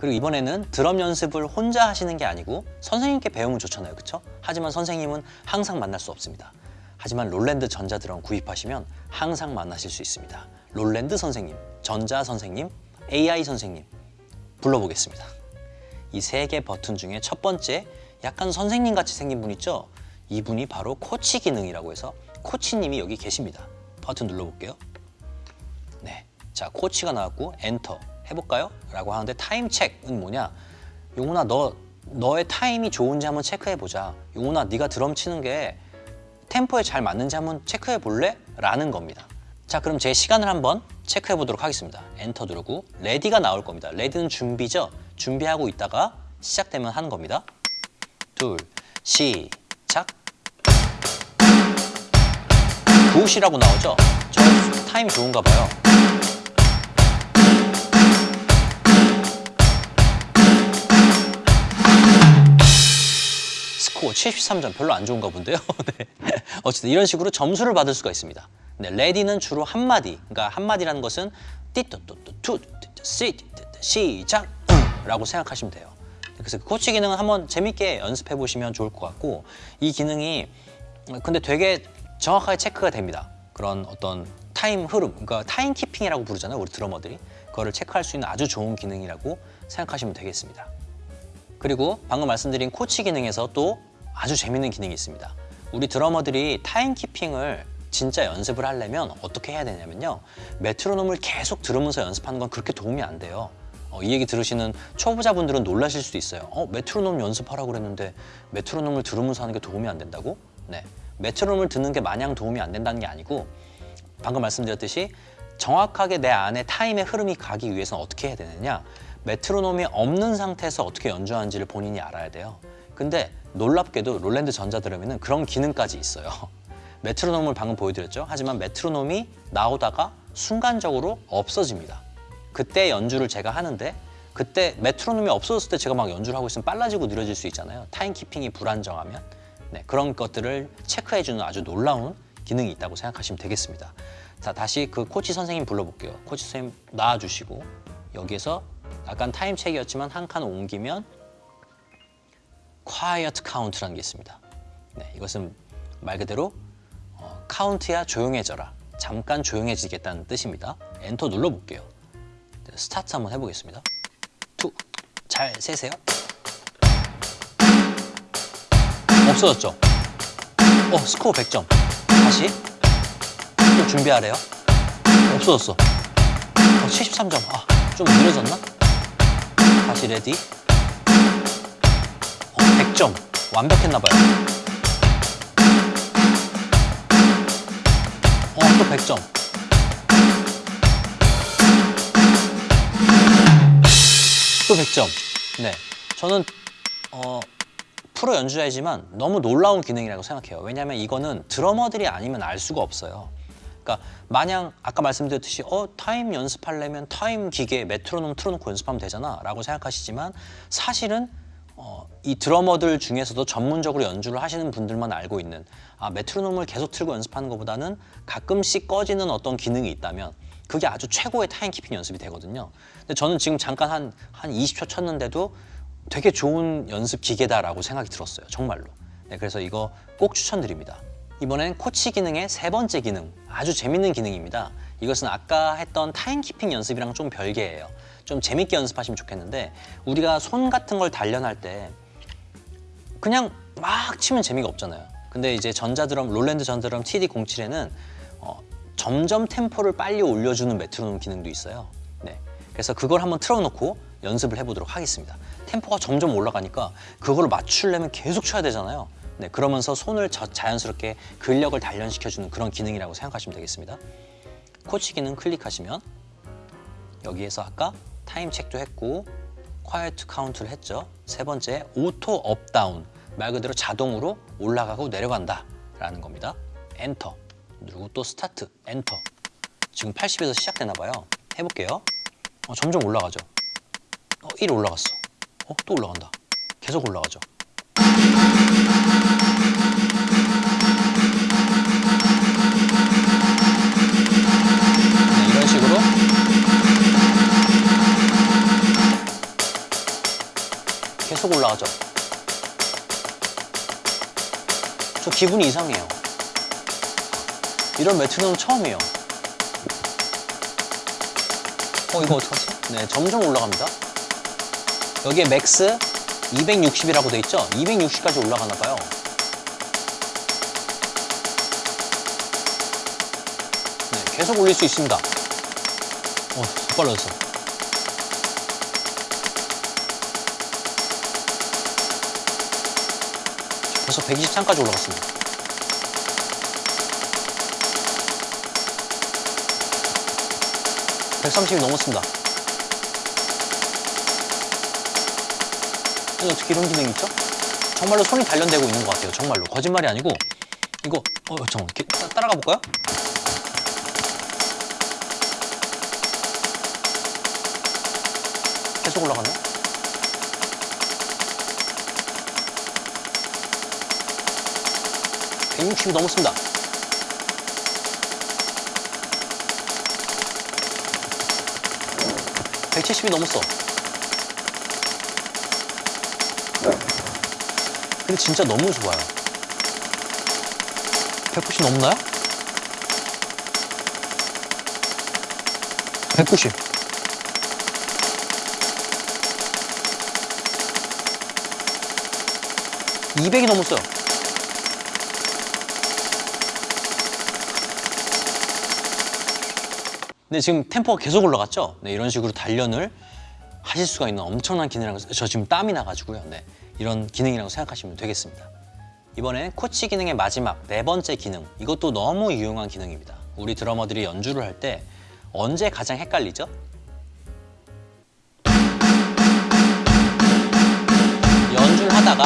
그리고 이번에는 드럼 연습을 혼자 하시는 게 아니고 선생님께 배우면 좋잖아요. 그쵸? 하지만 선생님은 항상 만날 수 없습니다. 하지만 롤랜드 전자드럼 구입하시면 항상 만나실 수 있습니다. 롤랜드 선생님, 전자 선생님, AI 선생님 불러보겠습니다. 이 세 개 버튼 중에 첫 번째 약간 선생님 같이 생긴 분 있죠? 이분이 바로 코치 기능이라고 해서 코치님이 여기 계십니다. 버튼 눌러볼게요. 네, 자 코치가 나왔고 엔터 해볼까요? 라고 하는데 타임 체크는 뭐냐? 용훈아 너 너의 타임이 좋은지 한번 체크해 보자. 용훈아 네가 드럼 치는 게 템포에 잘 맞는지 한번 체크해 볼래? 라는 겁니다. 자 그럼 제 시간을 한번 체크해 보도록 하겠습니다. 엔터 누르고 ready가 나올 겁니다. ready는 준비죠? 준비하고 있다가 시작되면 하는 겁니다. 둘, 시작. good이라고 나오죠? 저 타임이 좋은가 봐요. 스코어 73점 별로 안 좋은가 본데요. 네. 어쨌든 이런 식으로 점수를 받을 수가 있습니다. 네, ready는 주로 한마디. 그러니까 한마디라는 것은 띠또또또 시 시작 라고 생각하시면 돼요. 그래서 그 코치 기능은 한번 재밌게 연습해 보시면 좋을 것 같고 이 기능이 근데 되게 정확하게 체크가 됩니다. 그런 어떤 타임 흐름, 그러니까 time keeping이라고 부르잖아요. 우리 드러머들이. 그거를 체크할 수 있는 아주 좋은 기능이라고 생각하시면 되겠습니다. 그리고 방금 말씀드린 코치 기능에서 또 아주 재밌는 기능이 있습니다. 우리 드러머들이 timekeeping을 진짜 연습을 하려면 어떻게 해야 되냐면요. 메트로놈을 계속 들으면서 연습하는 건 그렇게 도움이 안 돼요. 어, 이 얘기 들으시는 초보자분들은 놀라실 수도 있어요. 어, 메트로놈 연습하라고 그랬는데 메트로놈을 들으면서 하는 게 도움이 안 된다고? 네. 메트로놈을 듣는 게 마냥 도움이 안 된다는 게 아니고 방금 말씀드렸듯이 정확하게 내 안에 타임의 흐름이 가기 위해서는 어떻게 해야 되느냐 메트로놈이 없는 상태에서 어떻게 연주하는지를 본인이 알아야 돼요. 근데 놀랍게도 롤랜드 전자드럼에는 그런 기능까지 있어요. 메트로놈을 방금 보여드렸죠. 하지만 메트로놈이 나오다가 순간적으로 없어집니다. 그때 연주를 제가 하는데 그때 메트로놈이 없어졌을 때 제가 막 연주를 하고 있으면 빨라지고 느려질 수 있잖아요. timekeeping이 불안정하면 네, 그런 것들을 체크해주는 아주 놀라운 기능이 있다고 생각하시면 되겠습니다. 자 다시 그 코치 선생님 불러볼게요. 코치 선생님 나와주시고 여기에서 약간 타임 체크였지만 한 칸 옮기면 quiet count라는 게 있습니다. 네, 이것은 말 그대로 어, 카운트야 조용해져라. 잠깐 조용해지겠다는 뜻입니다. 엔터 눌러볼게요. 네, 스타트 한번 해보겠습니다. two, 잘 세세요. 없어졌죠? 어, 스코어 100점. 다시. 또 준비하래요. 없어졌어. 어, 73점. 아, 좀 느려졌나? 다시 ready. 어, 100점. 완벽했나봐요. 어, 또 100점. 또 100점. 네. 저는, 어, 프로 연주자이지만 너무 놀라운 기능이라고 생각해요. 왜냐하면 이거는 드러머들이 아니면 알 수가 없어요. 그러니까 마냥 아까 말씀드렸듯이 어 타임 연습하려면 타임 기계 메트로놈 틀어놓고 연습하면 되잖아 라고 생각하시지만 사실은 어, 이 드러머들 중에서도 전문적으로 연주를 하시는 분들만 알고 있는 아 메트로놈을 계속 틀고 연습하는 것보다는 가끔씩 꺼지는 어떤 기능이 있다면 그게 아주 최고의 timekeeping 연습이 되거든요. 근데 저는 지금 잠깐 한, 한 20초 쳤는데도 되게 좋은 연습 기계다라고 생각이 들었어요. 정말로. 네, 그래서 이거 꼭 추천드립니다. 이번엔 코치 기능의 세 번째 기능, 아주 재밌는 기능입니다. 이것은 아까 했던 timekeeping 연습이랑 좀 별개예요. 좀 재밌게 연습하시면 좋겠는데 우리가 손 같은 걸 단련할 때 그냥 막 치면 재미가 없잖아요. 근데 이제 전자드럼, 롤랜드 전자드럼 TD07에는 어, 점점 템포를 빨리 올려주는 메트로놈 기능도 있어요. 네, 그래서 그걸 한번 틀어놓고 연습을 해보도록 하겠습니다. 템포가 점점 올라가니까 그걸 맞추려면 계속 쳐야 되잖아요. 네, 그러면서 손을 자연스럽게 근력을 단련시켜주는 그런 기능이라고 생각하시면 되겠습니다. 코치 기능 클릭하시면 여기에서 아까 타임 체크도 했고 quiet 카운트를 했죠. 세 번째 auto up down 말 그대로 자동으로 올라가고 내려간다 라는 겁니다. 엔터 누르고 또 스타트 엔터 지금 80에서 시작되나 봐요. 해볼게요. 어, 점점 올라가죠. 어, 1 올라갔어. 어, 또 올라간다. 계속 올라가죠. 계속 올라가죠. 저 기분이 이상해요. 이런 메트로놈 처음이에요. 어 이거 어떡하지? 네 점점 올라갑니다. 여기에 max 260이라고 돼 있죠? 260까지 올라가나 봐요. 네, 계속 올릴 수 있습니다. 어, 빨라졌어. 벌써 123까지 올라갔습니다. (130이) 넘었습니다. 아니, 어떻게 이런 기능이 있죠? 정말로 손이 단련되고 있는 것 같아요. 정말로 거짓말이 아니고 이거 어 잠깐 이렇게 따- 따라가 볼까요? 계속 올라가네. (160이) 넘었습니다. (170이) 넘었어. 근데 진짜 너무 좋아요. 190 넘나요? 190. (200이) 넘었어요. 네, 지금 템포가 계속 올라갔죠? 네, 이런 식으로 단련을 하실 수가 있는 엄청난 기능이라고 저 지금 땀이 나가지고요. 네, 이런 기능이라고 생각하시면 되겠습니다. 이번엔 코치 기능의 마지막 네 번째 기능 이것도 너무 유용한 기능입니다. 우리 드러머들이 연주를 할 때 언제 가장 헷갈리죠? 연주를 하다가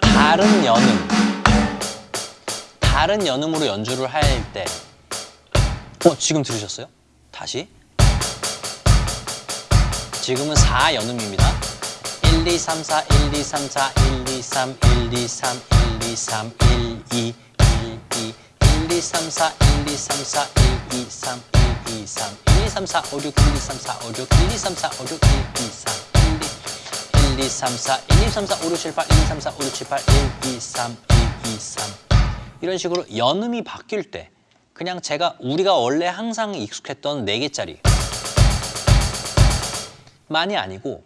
다른 연음 다른 연음으로 연주를 할 때 어, 지금 들으셨어요? 다시 지금은 4 연음입니다. 1, 2, 3, 4, 1, 2, 3, 4, 1, 2, 3, 1, 2, 3, 1, 2, 3, 1, 2, 1, 2, 1, 2, 3, 4, 1, 2, 3, 4, 1, 2, 3, 1, 2, 3, 1, 2, 3, 4, 5, 6, 1, 2, 3, 4, 5, 6, 1, 2, 3, 4, 5, 6, 1, 2, 3, 1, 2, 1, 2, 3, 4, 1, 2, 3, 4, 5, 6, 7, 8, 1, 2, 3, 4, 5, 6, 7, 8, 1, 2, 3, 1, 2, 3 이런 식으로 연음이 바뀔 때 그냥 제가 우리가 원래 항상 익숙했던 네 개짜리 만이 아니고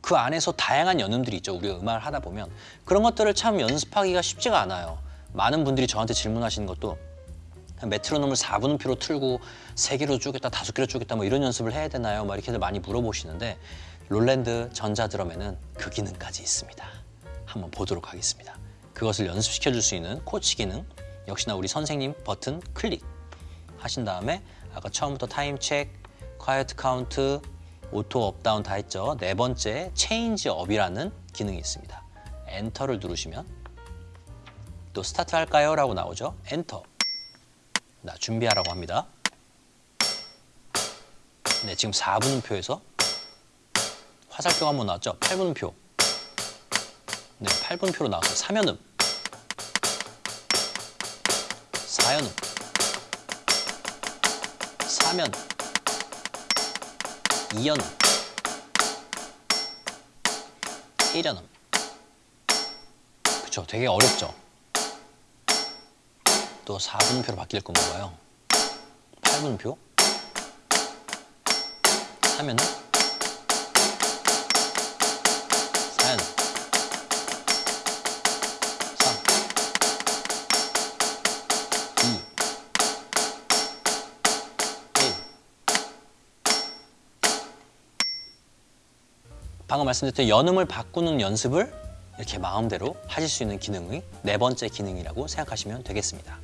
그 안에서 다양한 연음들이 있죠. 우리가 음악을 하다 보면 그런 것들을 참 연습하기가 쉽지가 않아요. 많은 분들이 저한테 질문하시는 것도 메트로놈을 4분음표로 틀고 3개로 쪼겠다, 5개로 쪼겠다 뭐 이런 연습을 해야 되나요? 막 이렇게들 많이 물어보시는데 롤랜드 전자드럼에는 그 기능까지 있습니다. 한번 보도록 하겠습니다. 그것을 연습시켜 줄 수 있는 코치 기능 역시나 우리 선생님 버튼 클릭 하신 다음에 아까 처음부터 Time Check, Quiet Count, Auto Up Down 다 했죠. 네 번째 Change Up이라는 기능이 있습니다. Enter를 누르시면 또 Start 할까요? 라고 나오죠. 엔터. 나 준비하라고 합니다. 네, 지금 4분음표에서 화살표가 한번 나왔죠. 8분음표. 네, 8분표로 나왔어요. 3연음. 4연음. 3연음. 2연음. 1연음. 그쵸, 되게 어렵죠. 또 4분표로 바뀔 건가 봐요. 8분표. 3연음. 4연음. 방금 말씀드렸던 연음을 바꾸는 연습을 이렇게 마음대로 하실 수 있는 기능이 네 번째 기능이라고 생각하시면 되겠습니다.